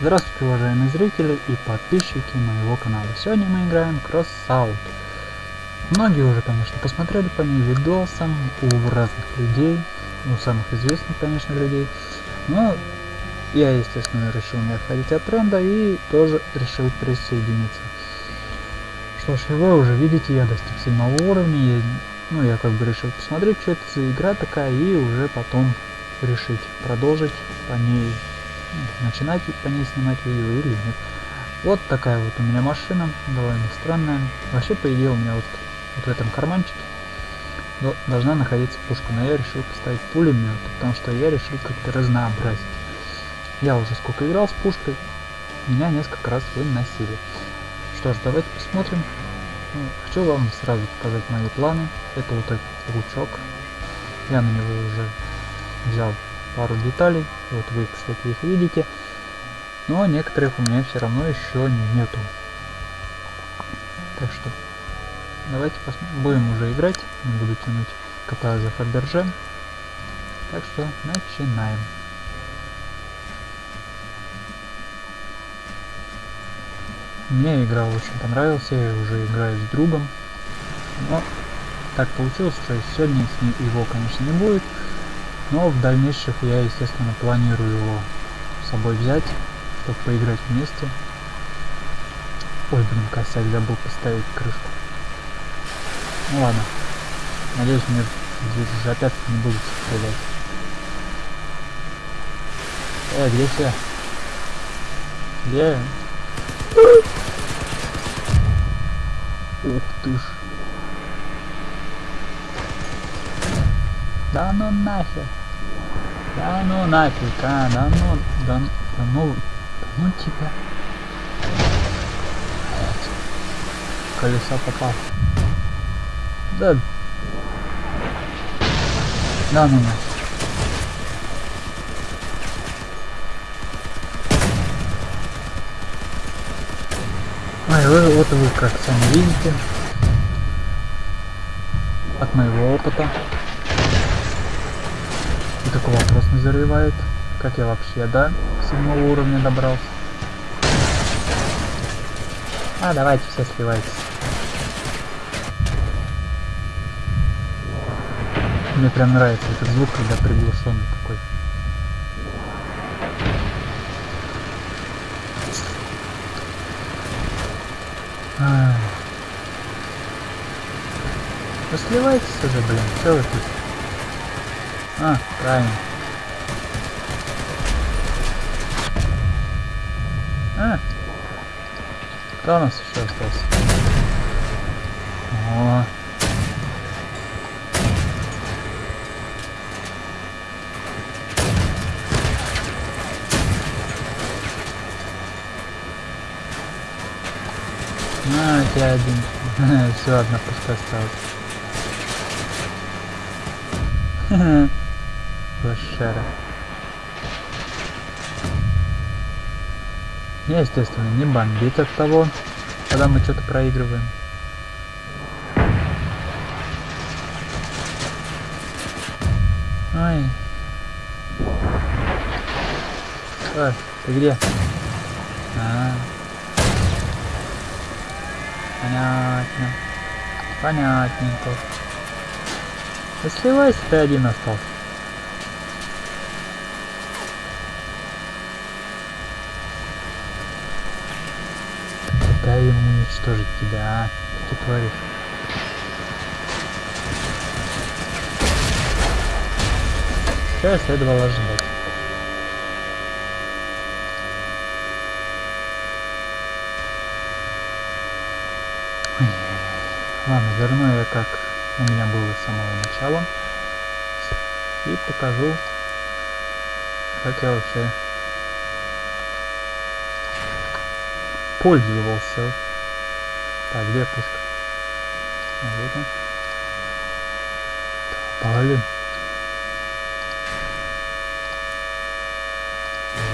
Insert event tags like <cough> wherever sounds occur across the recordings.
Здравствуйте, уважаемые зрители и подписчики моего канала. Сегодня мы играем Crossout. Многие уже, конечно, посмотрели по ней видосам у разных людей, у самых известных, конечно, людей. Но я, естественно, решил не отходить от тренда и тоже решил присоединиться. Что ж, вы уже видите, я достиг седьмого уровня. Я, ну, я как бы решил посмотреть, что это за игра такая, и уже потом решить продолжить по ней начинать по ней снимать видео или нет. Вот такая вот у меня машина, довольно странная. Вообще, по идее, у меня вот, вот в этом карманчике должна находиться пушка, но я решил поставить пулемет, потому что я решил как-то разнообразить. Я уже сколько играл с пушкой, меня несколько раз выносили. Что ж, давайте посмотрим. Ну, хочу вам сразу показать мои планы. Это вот этот лучок. Я на него уже взял пару деталей. Вот вы, кстати, их видите. Но некоторых у меня все равно еще нету. Так что давайте. Будем уже играть. Не буду тянуть кота за Фаберже. Так что начинаем. Мне игра очень понравилась, я уже играю с другом. Но так получилось, что сегодня с ним его, конечно, не будет. Но в дальнейших я, естественно, планирую его с собой взять, чтобы поиграть вместе. Ой, блин, косяк, забыл поставить крышку. Ну ладно. Надеюсь, мне здесь пятки не будут стрелять. Э, где все? Где? Ух ты ж. Да ну нахер. Да ну нафиг, а, да ну, да, да ну, да ну тебя. Колесо попал. Да. Да ну нафиг. Ой, вы, вот вы как сами видите, от моего опыта, и такой вопрос не зарывает. Как я вообще, да, седьмого уровня добрался? А, давайте все сливайтесь. Мне прям нравится этот звук, когда приглушенный такой. Вы сливайтесь уже, блин, что вы тут? А, правильно. А. Кто у нас еще остался? О. У тебя один. <laughs> Все, одна пустая осталась. <laughs> Лошара. Я, естественно, не бомбит от того, когда мы что-то проигрываем. Ой. Ой, ты где? А, -а, -а. Понятно. Понятненько. Да сливайся, ты один остался. Дай ему уничтожить тебя, а? Что ты творишь? Я следовало ожидать? Ладно, верну я как у меня было с самого начала. И покажу, как я вообще пользовался. Так, где пушка? Вот он. Попали.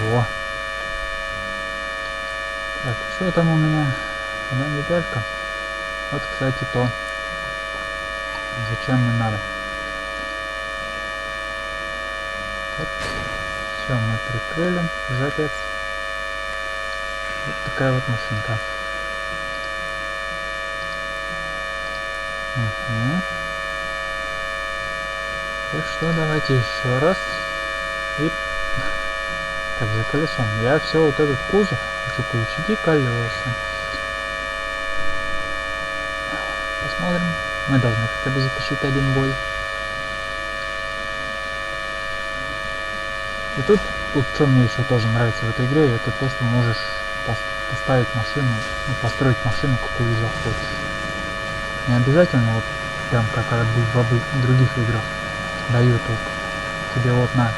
Во. Так, что там у меня? Одна неделька. Вот, кстати, то. Зачем мне надо? Вот. Все, мы прикрыли. Жапец. Вот такая вот машинка. Угу. И что, давайте еще раз. И... <laughs> Так, за колесом. Я все вот этот кузов хочу получить и колеса. Посмотрим. Мы должны хотя бы затащить один бой. И тут, вот что мне еще тоже нравится в этой игре, это то, что можешь поставить машину, ну, построить машину, какую захочешь. Не обязательно вот прям как в других играх дают вот тебе вот на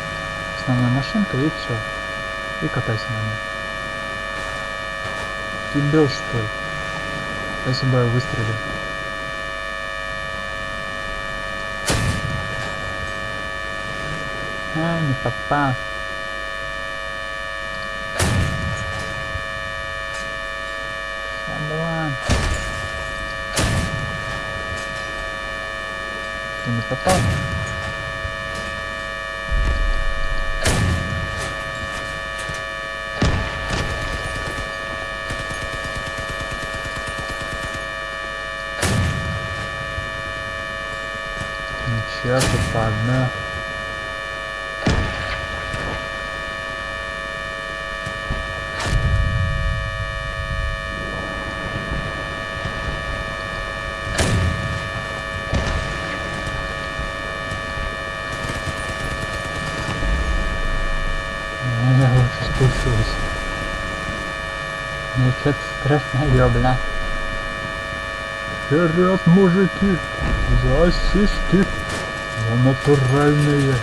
основная машинка и все. И катайся на ней. Бил что ли? Спасибо, я выстрелил. А, не попал. Ты не попал? Ничего, тут по одной. что-то страшное, бля. Вперед, мужики! За сиськи! За натуральные!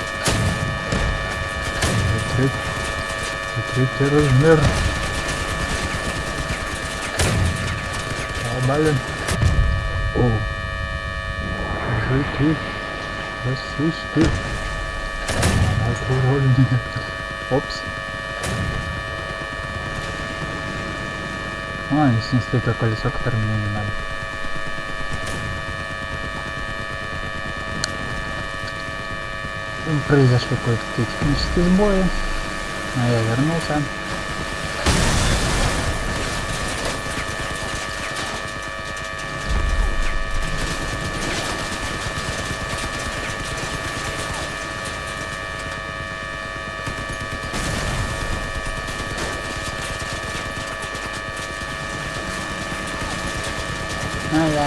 Смотрите, смотрите размер! А, блин! О! Мужики! За сиськи! Натуральные! Опс! А, они снесли то колесо, которое мне не надо. Произошли кое-какие технические сбои, но я вернулся.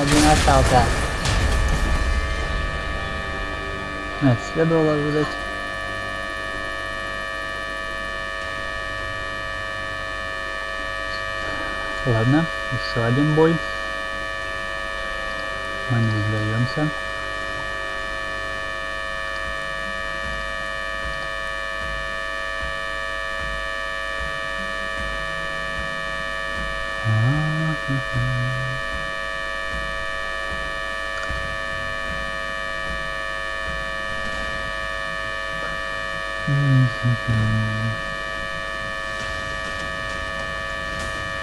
Один остался. Это следовало ожидать. Ладно, еще один бой. Мы не сдаемся.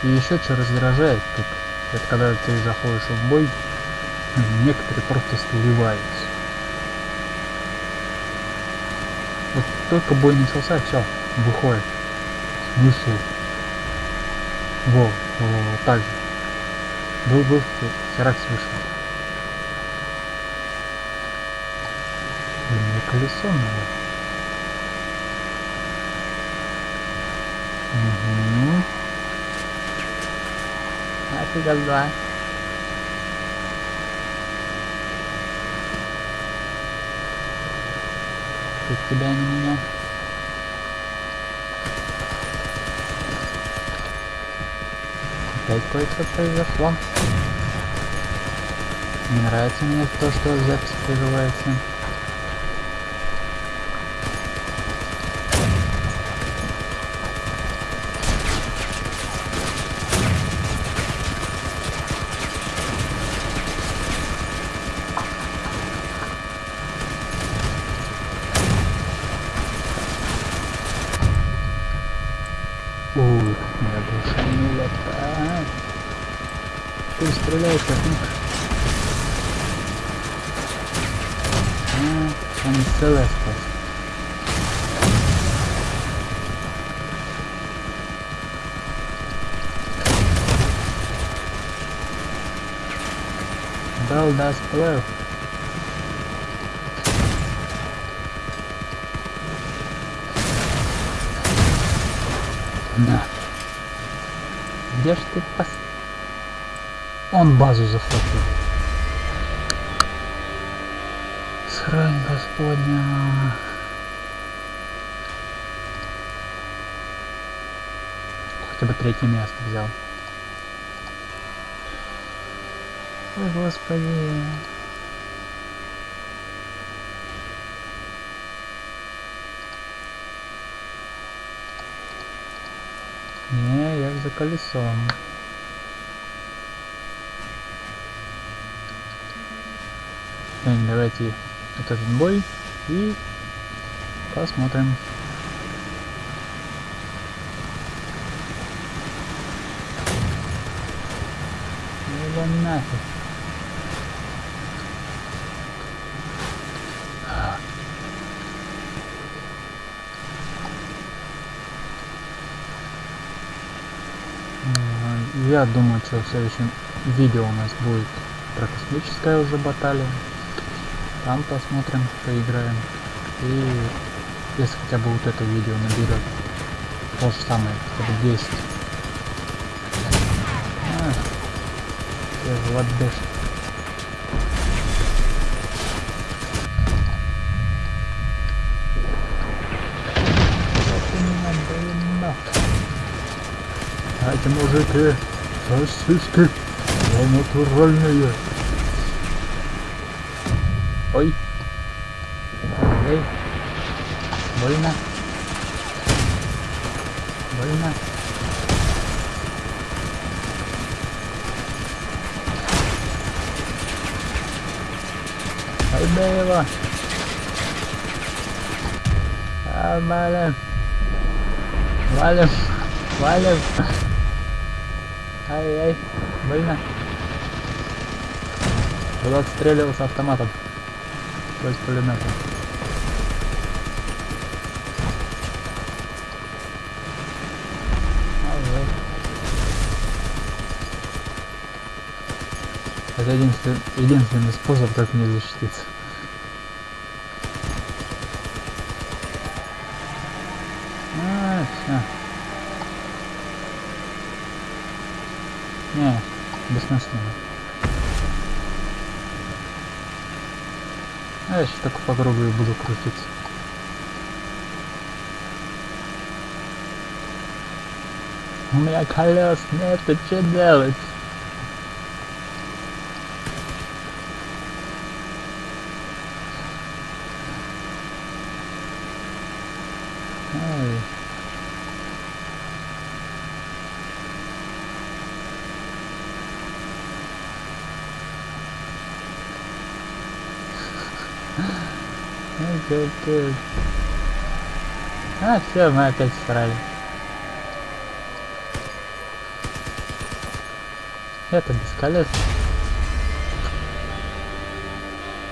И еще что раздражает тут, это когда ты заходишь в бой, некоторые просто сливаются. Вот только бой начался, все, выходит. Смысл. Во, во, во, так же. Был, был, херак вышел. Мне колесо надо. Угу. Офигел, два. Тут тебя не меня. Опять кое-что произошло. Не нравится мне то, что запись прерывается. Ты стреляешь, как Он целый остался. Bell does blow. На. Где ж ты пас он базу захватил. Срань господня. Хотя бы третье место взял. Ой, господи. Не, я за колесом. Давайте вот этот бой и посмотрим. Его нафиг. Я думаю, что в следующем видео у нас будет про космическое уже баталия. Там посмотрим, поиграем. И если хотя бы вот это видео наберет то же самое, хотя бы 10. А, я. Эти мужики сосиски, натуральные. Ой. Эй. Больно. Больно. Да его. А, валим. Валим. Валим. Ай-ай, больно. Буду отстреливаться автоматом. Пулеметом. Ай-ай. Это единственный, единственный способ, как мне защититься. А, все. Не, бессмысленно. Сейчас только по буду крутиться. У меня колес нет, что делать? Эй. Ну, капец. А, все, мы опять срали. Это без колес.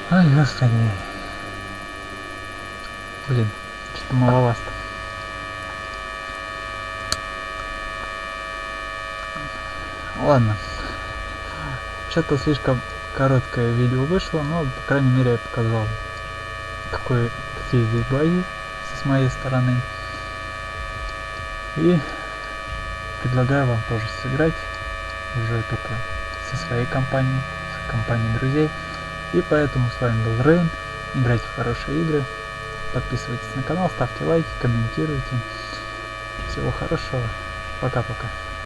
Ой, господи. Блин, что-то маловато. Ладно. Что-то слишком короткое видео вышло, но, по крайней мере, я показал, какой, какие здесь бои с моей стороны. И предлагаю вам тоже сыграть, уже только со своей компанией, с компанией друзей. И поэтому с вами был Рейн. Играйте в хорошие игры. Подписывайтесь на канал, ставьте лайки, комментируйте. Всего хорошего. Пока-пока.